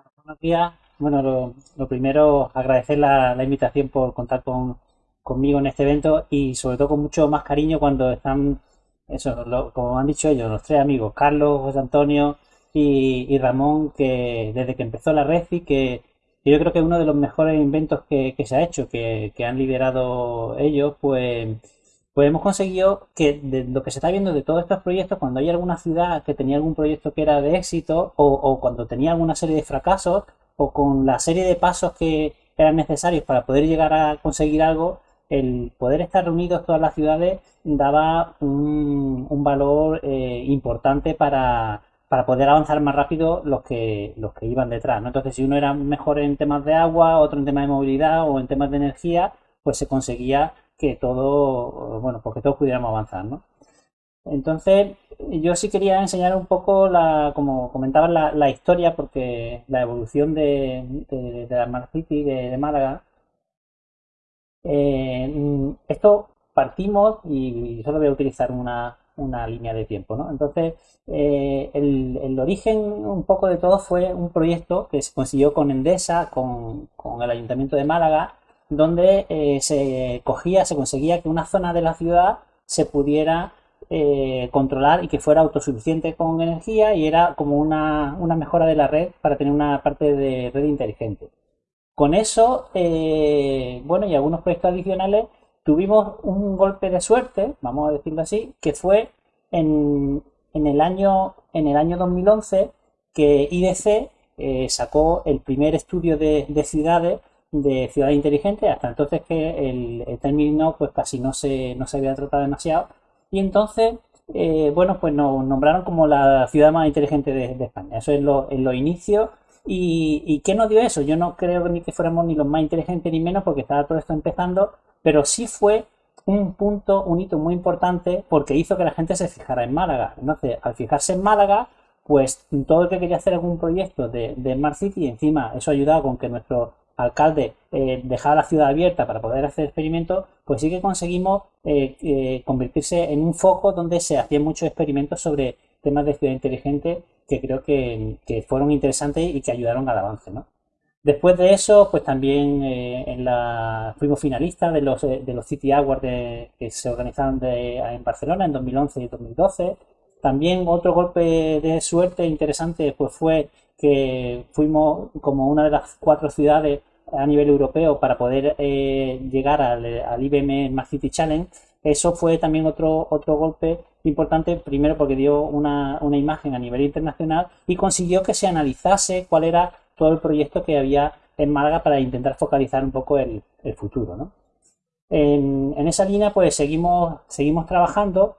Buenos días. Bueno, lo, primero, agradecer la, invitación por contar con, conmigo en este evento y sobre todo con mucho más cariño cuando están, eso, lo- como han dicho ellos, los tres amigos, Carlos, José Antonio y, Ramón, que desde que empezó la red y que que yo creo que es uno de los mejores inventos que, que se ha hecho, que, que han liderado ellos, pues, pues hemos conseguido que de lo que se está viendo de todos estos proyectos, cuando hay alguna ciudad que tenía algún proyecto que era de éxito, o, o cuando tenía alguna serie de fracasos, o con la serie de pasos que eran necesarios para poder llegar a conseguir algo, el poder estar reunidos todas las ciudades daba un, un valor eh, importante para, para poder avanzar más rápido los que, los que iban detrás, ¿no? Entonces, si uno era mejor en temas de agua, otro en temas de movilidad o en temas de energía, pues se conseguía que todo, bueno, porque todos pudiéramos avanzar, ¿no? Entonces, yo sí quería enseñar un poco, la, como comentaba, la, historia, porque la evolución de, de, de la Smart de, Málaga. Eh, esto partimos y solo voy a utilizar una, una línea de tiempo, ¿no? Entonces, eh, el, el origen un poco de todo fue un proyecto que se consiguió con Endesa, con, con el Ayuntamiento de Málaga, donde eh, se cogía, se conseguía que una zona de la ciudad se pudiera eh, controlar y que fuera autosuficiente con energía y era como una, una mejora de la red para tener una parte de red inteligente. Con eso, eh, bueno, y algunos proyectos adicionales, tuvimos un golpe de suerte, vamos a decirlo así, que fue en, en el año, en el año 2011 que IDC sacó el primer estudio de, de ciudades, de ciudades inteligentes, hasta entonces que el, el término pues casi no se, no se había tratado demasiado, y entonces, eh, bueno, pues nos nombraron como la ciudad más inteligente de, de España, eso es lo, en los inicios, ¿Y, ¿Y qué nos dio eso? Yo no creo ni que fuéramos ni los más inteligentes ni menos porque estaba todo esto empezando, pero sí fue un punto, un hito muy importante porque hizo que la gente se fijara en Málaga. Entonces, al fijarse en Málaga, pues todo el que quería hacer algún proyecto de, de Smart City, encima eso ayudaba con que nuestro alcalde eh, dejara la ciudad abierta para poder hacer experimentos, pues sí que conseguimos eh, eh, convertirse en un foco donde se hacían muchos experimentos sobre temas de ciudad inteligente que creo que, fueron interesantes y que ayudaron al avance, ¿no? Después de eso, pues también eh, en la, fuimos finalistas de los, de los City Awards que se organizaron en Barcelona en 2011 y 2012. También otro golpe de suerte interesante pues fue que fuimos como una de las cuatro ciudades a nivel europeo para poder eh, llegar al, al IBM Smart City Challenge. Eso fue también otro, otro golpe importante, primero porque dio una, una imagen a nivel internacional y consiguió que se analizase cuál era todo el proyecto que había en Málaga para intentar focalizar un poco el, el futuro, ¿no? En, en esa línea pues seguimos, seguimos trabajando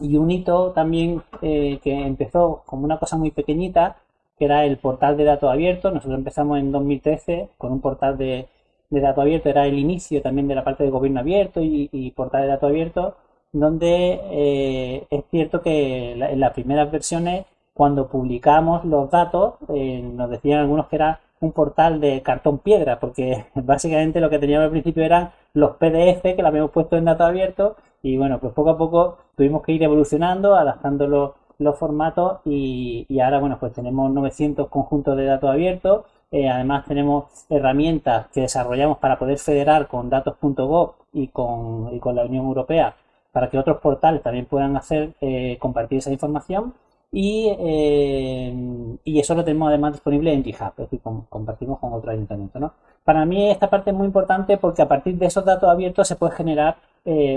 y un hito también eh, que empezó como una cosa muy pequeñita, que era el portal de datos abiertos. Nosotros empezamos en 2013 con un portal de, de datos abiertos, era el inicio también de la parte de gobierno abierto y, y portal de datos abiertos, donde eh, es cierto que en las primeras versiones, cuando publicamos los datos, eh, nos decían algunos que era un portal de cartón piedra, porque básicamente lo que teníamos al principio eran los PDF que lo habíamos puesto en datos abiertos y bueno, pues poco a poco tuvimos que ir evolucionando, adaptando los, formatos y, y ahora bueno, pues tenemos 900 conjuntos de datos abiertos. Eh, además tenemos herramientas que desarrollamos para poder federar con datos.gov y con, y con la Unión Europea para que otros portales también puedan hacer eh, compartir esa información y, eh, y eso lo tenemos además disponible en GitHub, es decir, com- compartimos con otro ayuntamiento, ¿no? Para mí esta parte es muy importante porque a partir de esos datos abiertos se puede generar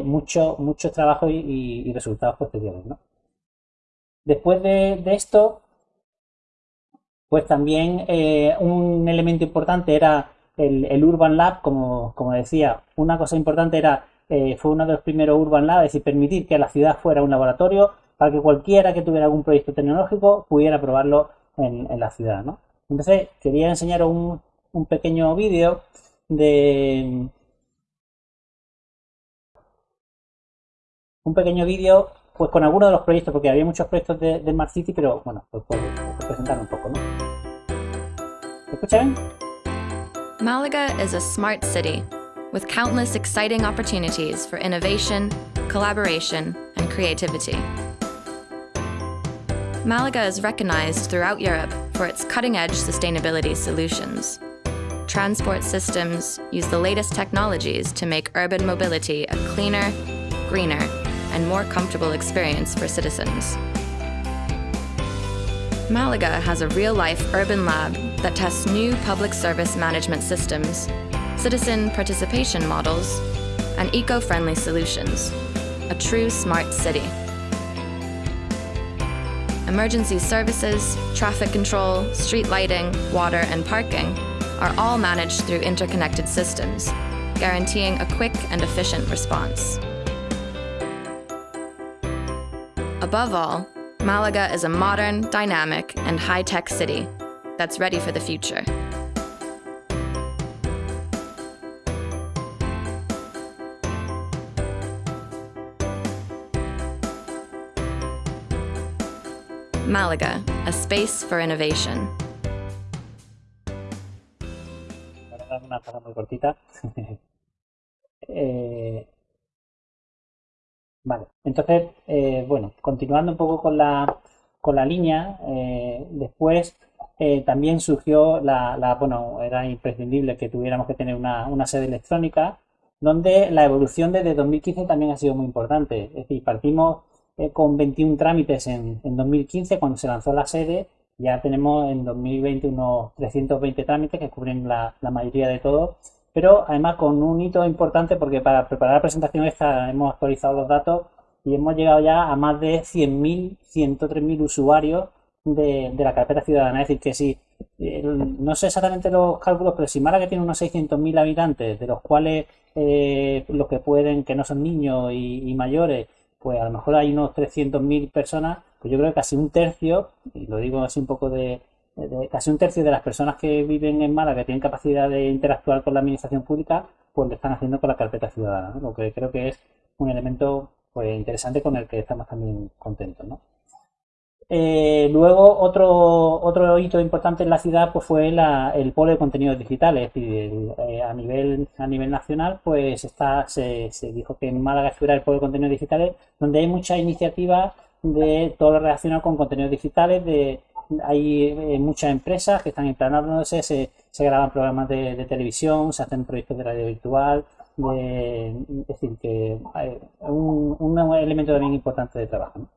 mucho, mucho trabajo y, y- y resultados posteriores, ¿no? Después de, esto, pues también eh, un elemento importante era el, Urban Lab, como, como decía, una cosa importante era, eh, fue uno de los primeros Urban Lab, es decir, permitir que la ciudad fuera un laboratorio para que cualquiera que tuviera algún proyecto tecnológico pudiera probarlo en, en la ciudad, ¿no? Entonces, quería enseñaros un, un pequeño vídeo de un pequeño vídeo pues con algunos de los proyectos, porque había muchos proyectos de, de Smart City, pero bueno, pues presentar un poco, ¿no? ¿Me escuchan? Malaga is a smart city with countless exciting opportunities for innovation, collaboration, and creativity. Malaga is recognized throughout Europe for its cutting edge sustainability solutions. Transport systems use the latest technologies to make urban mobility a cleaner, greener, and more comfortable experience for citizens. Malaga has a real life urban lab that tests new public service management systems, citizen participation models, and eco friendly solutions. A true smart city. Emergency services, traffic control, street lighting, water, and parking are all managed through interconnected systems, guaranteeing a quick and efficient response. Above all, Malaga is a modern, dynamic, and high tech city that's ready for the future. Malaga, a space for innovation. Eh, Vale, entonces, eh, bueno, continuando un poco con la, con la línea, eh, después eh, también surgió la, la, bueno, era imprescindible que tuviéramos que tener una, una, sede electrónica, donde la evolución desde 2015 también ha sido muy importante. Es decir, partimos con 21 trámites en, en 2015 cuando se lanzó la sede, ya tenemos en 2020 unos 320 trámites que cubren la, la mayoría de todo pero además con un hito importante porque para preparar la presentación esta hemos actualizado los datos y hemos llegado ya a más de 100.000, 103.000 usuarios de, de, la carpeta ciudadana. Es decir, que si, no sé exactamente los cálculos, pero si Málaga tiene unos 600.000 habitantes, de los cuales eh, los que pueden, que no son niños y, y mayores, pues a lo mejor hay unos 300.000 personas, pues yo creo que casi un tercio, y lo digo así un poco de, casi un tercio de las personas que viven en Málaga tienen capacidad de interactuar con la administración pública, pues lo están haciendo con la carpeta ciudadana, lo que creo que es un elemento pues, interesante con el que estamos también contentos. ¿no? Eh, luego, otro, otro hito importante en la ciudad pues, fue la, el polo de contenidos digitales. Es decir, eh, a, nivel, a nivel nacional pues está, se, se dijo que en Málaga estuviera el polo de contenidos digitales, donde hay muchas iniciativas de todo lo relacionado con contenidos digitales, de hay eh, muchas empresas que están implanándose, se, se graban programas de, televisión, se hacen proyectos de radio virtual, es decir, que un, un, elemento también importante de trabajo.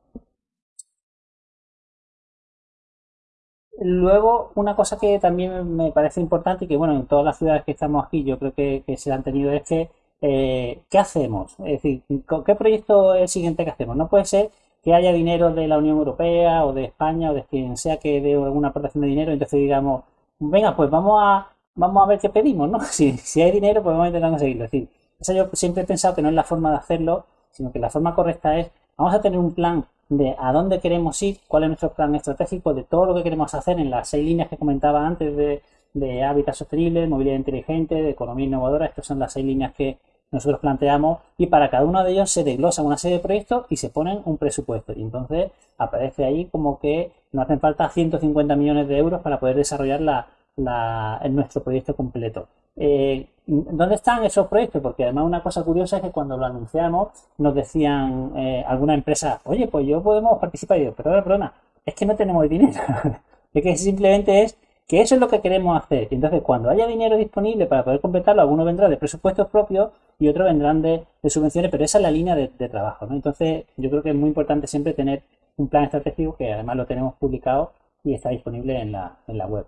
Luego, una cosa que también me parece importante y que, bueno, en todas las ciudades que estamos aquí yo creo que, se han tenido es que, eh, ¿qué hacemos? Es decir, ¿qué proyecto es el siguiente que hacemos? No puede ser que haya dinero de la Unión Europea o de España o de quien sea que dé alguna aportación de dinero, entonces digamos, venga, pues vamos a, vamos a ver qué pedimos, ¿no? Si, si hay dinero, pues vamos a intentar conseguirlo. Es decir, eso yo siempre he pensado que no es la forma de hacerlo, sino que la forma correcta es, vamos a tener un plan de a dónde queremos ir, cuál es nuestro plan estratégico, de todo lo que queremos hacer en las seis líneas que comentaba antes de, de hábitat sostenible, movilidad inteligente, de economía innovadora. Estas son las seis líneas que, nosotros planteamos y para cada uno de ellos se desglosa una serie de proyectos y se ponen un presupuesto. Y entonces aparece ahí como que nos hacen falta 150 millones de euros para poder desarrollar la, la, nuestro proyecto completo. Eh, ¿Dónde están esos proyectos? Porque además una cosa curiosa es que cuando lo anunciamos nos decían eh, alguna empresa, oye, pues yo podemos participar. Y yo, perdona, perdona, es que no tenemos dinero. es que simplemente es que eso es lo que queremos hacer. Y entonces, cuando haya dinero disponible para poder completarlo, algunos vendrán de presupuestos propios y otros vendrán de, subvenciones, pero esa es la línea de, trabajo. ¿no? Entonces, yo creo que es muy importante siempre tener un plan estratégico que además lo tenemos publicado y está disponible en la, en la web.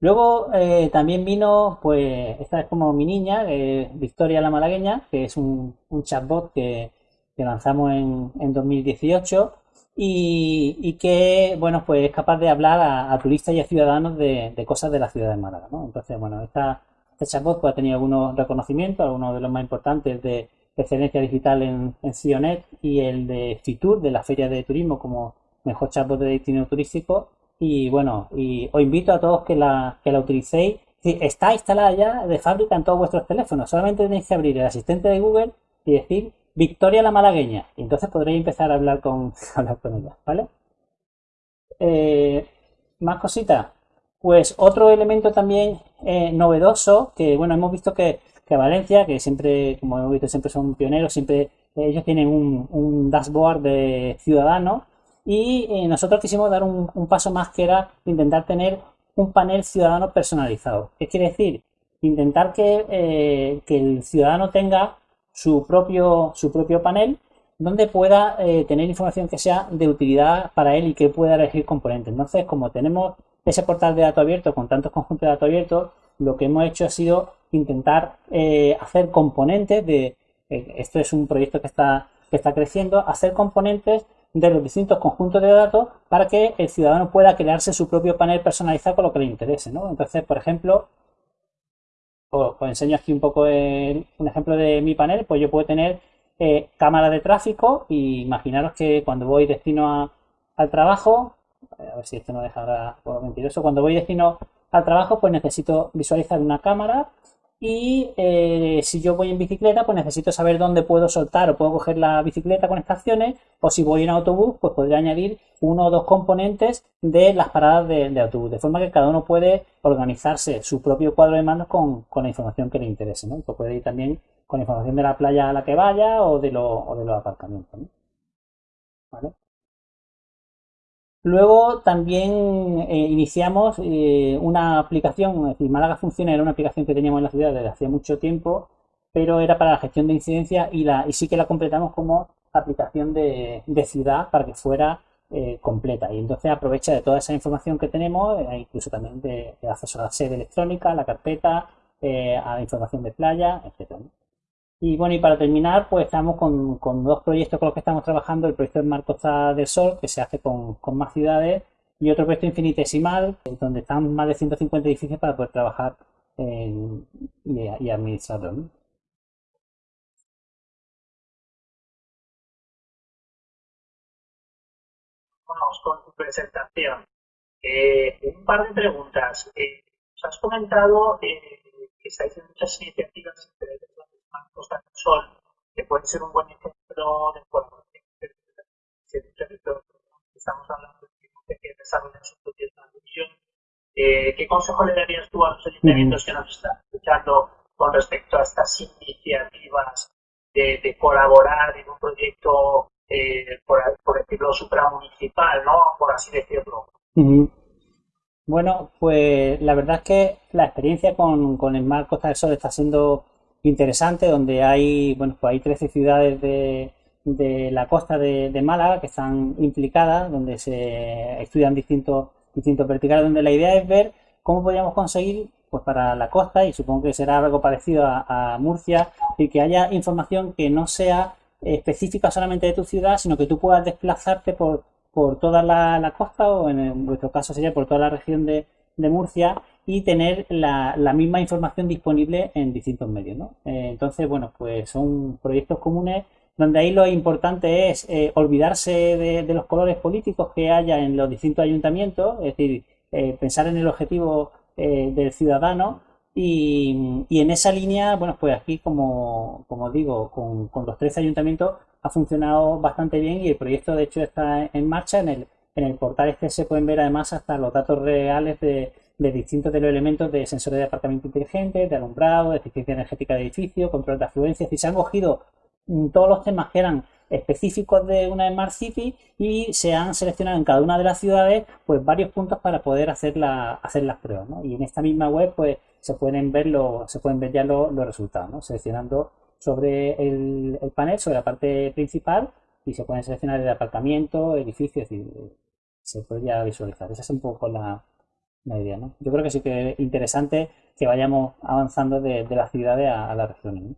Luego eh, también vino, pues, esta es como mi niña, eh, Victoria la Malagueña, que es un, chatbot que, lanzamos en, en 2018 y, que, bueno, pues es capaz de hablar a, turistas y a ciudadanos de, cosas de la ciudad de Málaga, ¿no? Entonces, bueno, esta, este chatbot pues, ha tenido algunos reconocimientos, algunos de los más importantes de excelencia digital en, en Cionet y el de Fitur, de la Feria de Turismo, como mejor chatbot de destino turístico. Y bueno, y os invito a todos que la, que la utilicéis. Está instalada ya de fábrica en todos vuestros teléfonos. Solamente tenéis que abrir el asistente de Google y decir Victoria la malagueña. Entonces podréis empezar a hablar con, hablar con ella, ¿vale? Eh, más cositas. Pues otro elemento también eh, novedoso, que bueno, hemos visto que, Valencia, que siempre, como hemos visto, siempre son pioneros, siempre ellos tienen un, dashboard de ciudadanos Y eh, nosotros quisimos dar un, paso más que era intentar tener un panel ciudadano personalizado. ¿Qué quiere decir? Intentar que, que el ciudadano tenga su propio, su propio panel donde pueda eh, tener información que sea de utilidad para él y que pueda elegir componentes. Entonces, como tenemos ese portal de datos abiertos con tantos conjuntos de datos abiertos, lo que hemos hecho ha sido intentar eh, hacer componentes de, eh, esto es un proyecto que está, que está creciendo, hacer componentes de los distintos conjuntos de datos para que el ciudadano pueda crearse su propio panel personalizado con lo que le interese. Entonces, por ejemplo, os, enseño aquí un poco un ejemplo de mi panel, pues yo puedo tener eh, cámara de tráfico y imaginaros que cuando voy destino al trabajo, a ver si esto no dejará mentiroso, cuando voy destino al trabajo pues necesito visualizar una cámara y eh, si yo voy en bicicleta, pues necesito saber dónde puedo soltar o puedo coger la bicicleta con estaciones. O si voy en autobús, pues podría añadir uno o dos componentes de las paradas de, autobús. De forma que cada uno puede organizarse su propio cuadro de mandos con, la información que le interese. ¿no? Pues puede ir también con información de la playa a la que vaya o de, o de los aparcamientos. ¿Vale? Luego también eh, iniciamos eh, una aplicación, es decir, Málaga Funciona era una aplicación que teníamos en la ciudad desde hace mucho tiempo, pero era para la gestión de incidencia y, la, y sí que la completamos como aplicación de, ciudad para que fuera eh, completa. Y entonces aprovecha de toda esa información que tenemos, incluso también de, acceso a la sede electrónica, la carpeta, a la información de playa, etc. Y bueno, y para terminar, pues estamos con, con, dos proyectos con los que estamos trabajando. El proyecto de Mar Costa del Sol, que se hace con, con más ciudades, y otro proyecto infinitesimal, donde están más de 150 edificios para poder trabajar y, y, administrarlo. Vamos con tu presentación. Eh, un par de preguntas. Eh, os has comentado eh, que estáis en muchas iniciativas Costa del Sol, que puede ser un buen ejemplo de colaboración estamos hablando de que desarrollan su propia transmisión. Eh, ¿Qué consejo le darías tú a los ayuntamientos que nos están escuchando con respecto a estas iniciativas de, colaborar en un proyecto, eh, por, decirlo, supramunicipal, ¿no? Por así decirlo. Bueno, pues la verdad es que la experiencia con, con el Costa del Sol está siendo interesante donde hay, bueno, pues hay 13 ciudades de, de la costa de, Málaga que están implicadas, donde se estudian distintos, distintos verticales, donde la idea es ver cómo podríamos conseguir pues para la costa, y supongo que será algo parecido a, Murcia, y que haya información que no sea específica solamente de tu ciudad, sino que tú puedas desplazarte por, por toda la, la costa, o en vuestro caso sería por toda la región de, de Murcia, y tener la, misma información disponible en distintos medios. ¿no? Eh, entonces, bueno, pues son proyectos comunes donde ahí lo importante es eh, olvidarse de, los colores políticos que haya en los distintos ayuntamientos, es decir, eh, pensar en el objetivo del ciudadano y, en esa línea, bueno, pues aquí, como, como digo, con, con, los tres ayuntamientos ha funcionado bastante bien y el proyecto de hecho está en marcha. En el, en el portal este se pueden ver además hasta los datos reales de, distintos de los elementos de sensores de aparcamiento inteligente, de alumbrado, de eficiencia energética de edificio, control de afluencia. Es se han cogido mm, todos los temas que eran específicos de una Smart City y se han seleccionado en cada una de las ciudades pues varios puntos para poder hacer, la, hacer las pruebas. Y en esta misma web pues se pueden ver, se pueden ver ya los, resultados, seleccionando sobre el, panel, sobre la parte principal y se pueden seleccionar el aparcamiento, edificios, y se ya visualizar. Esa es un poco la, la idea, ¿no? Yo creo que sí que es interesante que vayamos avanzando de, de las ciudades a, las regiones. ¿no?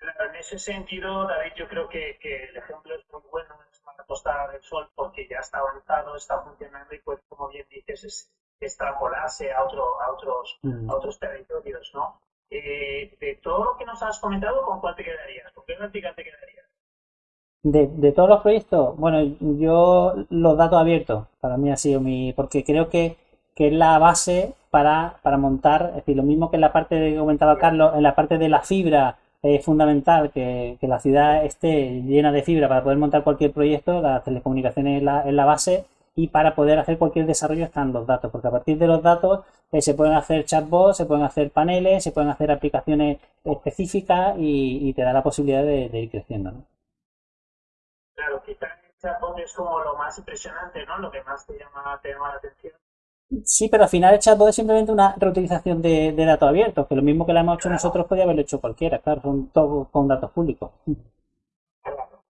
en ese sentido, David, yo creo que, que el ejemplo es muy bueno en la Costa del Sol porque ya está avanzado, está funcionando y pues, como bien dices, es extrapolarse a, otro, a, otros, mm. a otros territorios, ¿no? Eh, de todo lo que nos has comentado, ¿con cuál te quedarías? ¿Con qué práctica te quedarías? De, de, todos los proyectos, bueno, yo los datos abiertos, para mí ha sido mi, porque creo que que es la base para, montar, es decir, lo mismo que en la parte que comentaba Carlos, en la parte de la fibra es fundamental que, la ciudad esté llena de fibra para poder montar cualquier proyecto, las telecomunicaciones es la, la base y para poder hacer cualquier desarrollo están los datos, porque a partir de los datos eh, se pueden hacer chatbots, se pueden hacer paneles, se pueden hacer aplicaciones específicas y, te da la posibilidad de, ir creciendo. ¿no? Claro, quizás chatbot es como lo más impresionante, ¿no? Lo que más te llama, te llama la atención. Sí, pero al final el chatbot es simplemente una reutilización de, datos abiertos, que lo mismo que lo hemos hecho nosotros podría haberlo hecho cualquiera, claro, son todos con datos públicos. Claro.